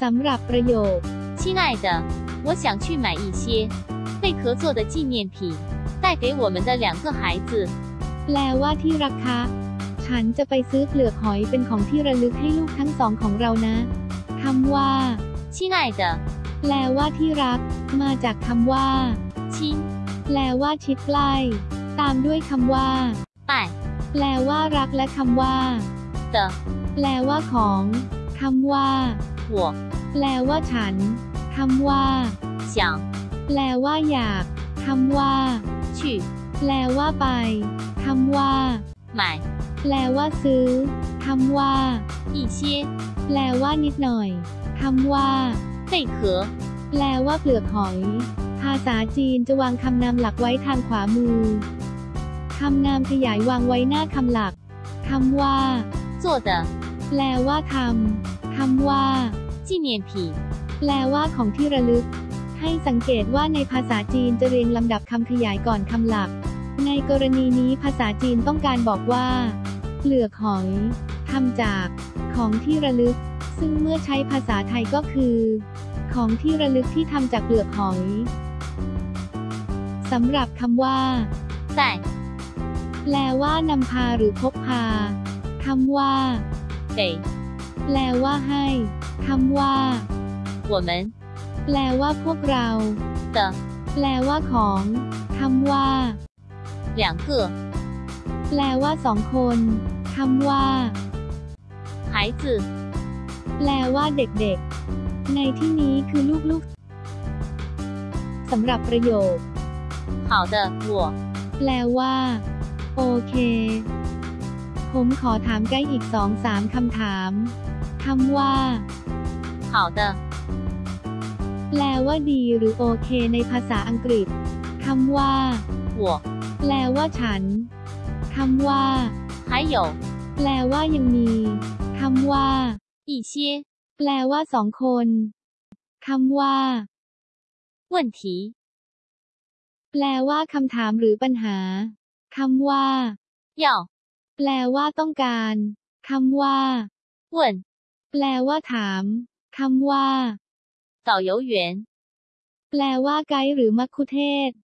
สำหรับประโยค 亲爱的，我想去买一些贝壳做的纪念品，带给我们的两个孩子。 แปลว่าที่รักคะ ฉันจะไปซื้อเปลือกหอยเป็นของที่ระลึกให้ลูกทั้งสองของเรานะคำว่า 亲爱的， แปลว่าที่รัก มาจากคำว่า 亲 แปลว่าชิดใกล้ ตามด้วยคำว่า 爱 แปลว่ารักและคำว่า 的 แปลว่าของคำว่า 我 แปลว่าฉันคำว่า 想 แปลว่าอยากคำว่า 去 แปลว่าไปคำว่า 买 แปลว่าซื้อคำว่า 一些 แปลว่านิดหน่อยคำว่า 贝壳。 แปลว่าเปลือกหอย ภาษาจีนจะวางคำนามหลักไว้ทางขวามือคำนามขยายวางไว้หน้าคำหลักคำว่า 做的 แปลว่าทำ คำว่าจีเนียนผีแปลว่าของที่ระลึก ให้สังเกตว่าในภาษาจีนจะเรียงลำดับคำขยายก่อนคำหลัก ในกรณีนี้ภาษาจีนต้องการบอกว่าเปลือกหอยทำจากของที่ระลึก ซึ่งเมื่อใช้ภาษาไทยก็คือ ของที่ระลึกที่ทำจากเปลือกหอยสำหรับคำว่าแต่แปลว่านำพาหรือพกพาคำว่าเด แปลว่าให้คำว่า 我们 แปลว่าพวกเรา 的 แปลว่าของคำว่า 两个 แปลว่าสองคนคำว่า 孩子， แปลว่าเด็กๆ ในที่นี้คือลูกๆสำหรับประโยค 好的，我 แปลว่า โอเค ผมขอถามไกด์อีกสองสามคำถามคำว่า 好的， แปลว่าดีหรือโอเคในภาษาอังกฤษคำว่า 我 แปลว่าฉันคำว่า 还有 แปลว่ายังมีคำว่า 一些 แปลว่าสองคนคำว่า 问题， แปลว่าคำถามหรือปัญหาคำว่า 要 แปลว่าต้องการคำว่า 问 แปลว่าถามคำว่า 导游员， แปลว่าไกด์หรือมัคคุเทศก์